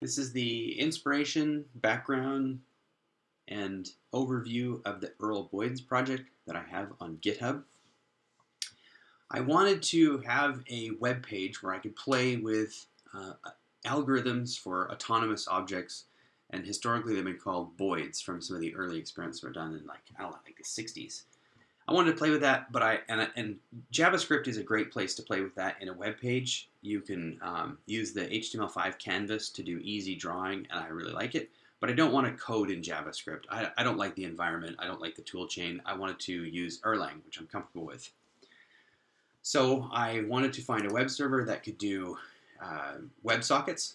This is the inspiration, background, and overview of the Earl Boyd's project that I have on GitHub. I wanted to have a web page where I could play with uh, algorithms for autonomous objects, and historically they've been called Boids from some of the early experiments that were done in like I don't know, like the 60s. I wanted to play with that, but I and, and JavaScript is a great place to play with that in a web page. You can um, use the HTML5 canvas to do easy drawing, and I really like it. But I don't want to code in JavaScript. I, I don't like the environment. I don't like the toolchain. I wanted to use Erlang, which I'm comfortable with. So I wanted to find a web server that could do uh, WebSockets.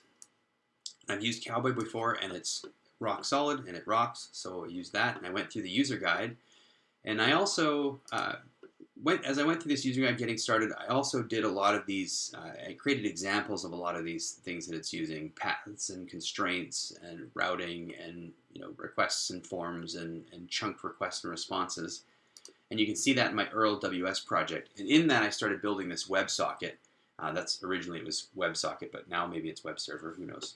I've used Cowboy before, and it's rock solid, and it rocks. So I used that, and I went through the user guide and I also uh, went as I went through this user guide getting started. I also did a lot of these. Uh, I created examples of a lot of these things that it's using: paths and constraints and routing and you know requests and forms and, and chunked requests and responses. And you can see that in my Earl WS project. And in that, I started building this WebSocket. Uh, that's originally it was WebSocket, but now maybe it's web server. Who knows?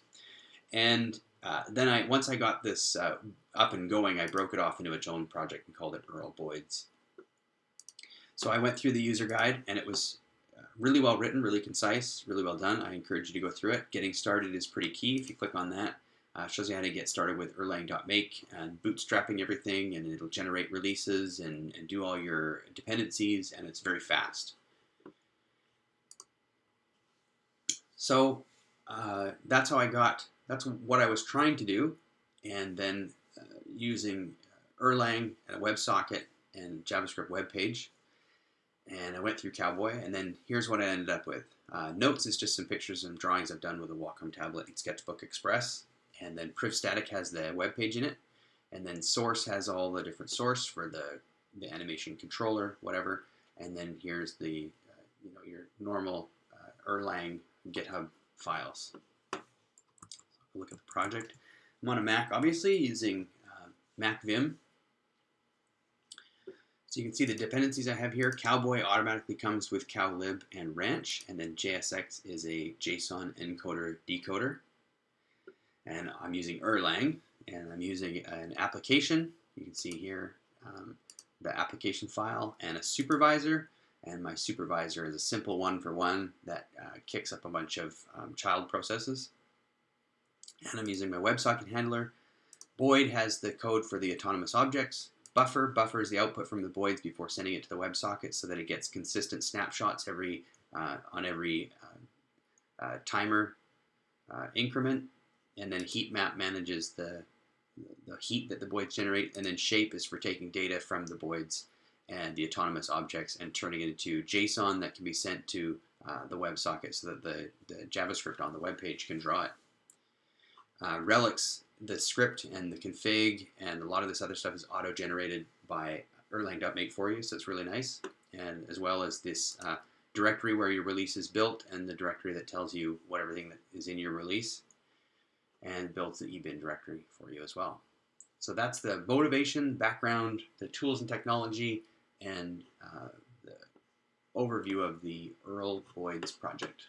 And uh, then I once I got this uh, up and going, I broke it off into its own project and called it Earl Boyd's. So I went through the user guide, and it was uh, really well written, really concise, really well done. I encourage you to go through it. Getting started is pretty key. If you click on that, uh, shows you how to get started with Erlang.make and bootstrapping everything, and it'll generate releases and, and do all your dependencies, and it's very fast. So uh, that's how I got that's what I was trying to do. And then uh, using Erlang and a WebSocket and JavaScript web page. And I went through Cowboy, and then here's what I ended up with. Uh, notes is just some pictures and drawings I've done with a Wacom tablet and Sketchbook Express. And then PrivStatic has the web page in it. And then Source has all the different source for the, the animation controller, whatever. And then here's the, uh, you know, your normal uh, Erlang GitHub files look at the project. I'm on a Mac, obviously, using uh, MacVim. So you can see the dependencies I have here. Cowboy automatically comes with cowlib and ranch, and then JSX is a JSON encoder decoder. And I'm using Erlang, and I'm using an application. You can see here um, the application file and a supervisor. And my supervisor is a simple one-for-one -one that uh, kicks up a bunch of um, child processes and I'm using my WebSocket handler. Boid has the code for the autonomous objects. Buffer buffers the output from the Boids before sending it to the WebSocket so that it gets consistent snapshots every uh, on every uh, uh, timer uh, increment. And then heat map manages the, the heat that the Boids generate. And then shape is for taking data from the Boids and the autonomous objects and turning it into JSON that can be sent to uh, the WebSocket so that the, the JavaScript on the web page can draw it. Uh, relx, the script and the config and a lot of this other stuff is auto-generated by Erlang.make for you, so it's really nice. And as well as this uh, directory where your release is built and the directory that tells you what everything that is in your release and builds the ebin directory for you as well. So that's the motivation, background, the tools and technology, and uh, the overview of the Earl Boyd's project.